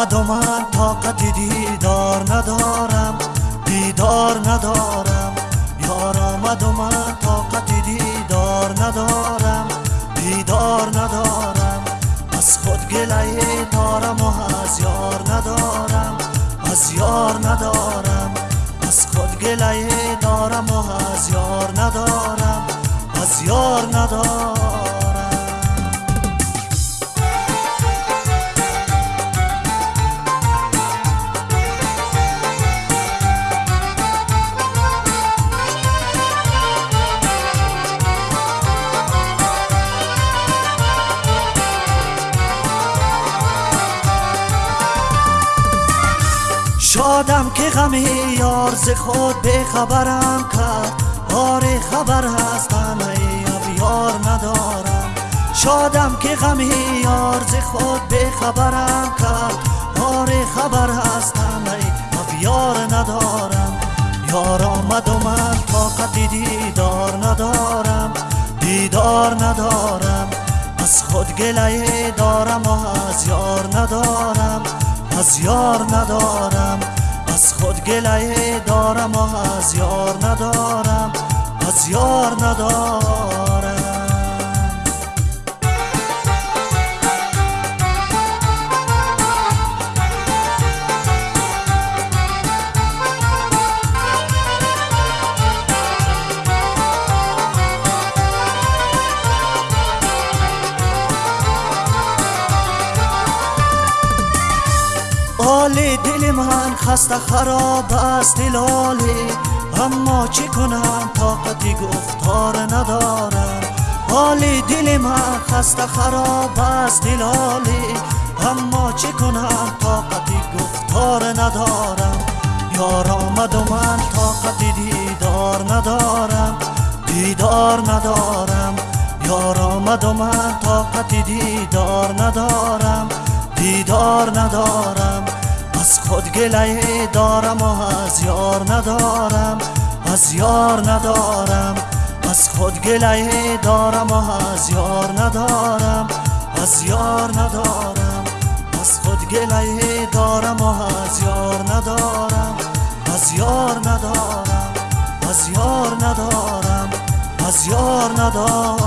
بد و من طاقت دیدار ندارم دیدار ندارم. یار آمد و من طاقت دیدار ندارم دیدار ندارم. از خود گله دارم و از یار ندارم از یار ندارم. از خود گله دارم و از یار ندارم از یار ندارم. شادم که غم یار ز خود به خبرم کرد. آره خبر هستم ای یار ندارم. شادم که غم یار ز خود به خبرم کرد. آره خبر هستم ای یار ندارم. یار آمد و من طاقت دیدار ندارم. دیدار ندارم. از خود گله دارم و از یار ندارم. از یار ندارم. گله دارم و از یار ندارم از یار ندارم. حال دل من خسته خراب است دلاله اما چه کنم؟ طاقتی گفتار ندارم. حال دل من خسته خراب است دلاله اما چه کنم؟ طاقتی گفتار ندارم. یار آمد و من طاقتی دیدار ندارم. دیدار ندارم. یار آمد و من طاقتی دیدار ندارم. دیدار ندارم. از خود گله دارم و از یار ندارم از یار ندارم. از خود گله دارم و از یار ندارم از یار ندارم. از خود گله دارم و از یار ندارم از یار ندارم از یار ندارم از یار ندارم.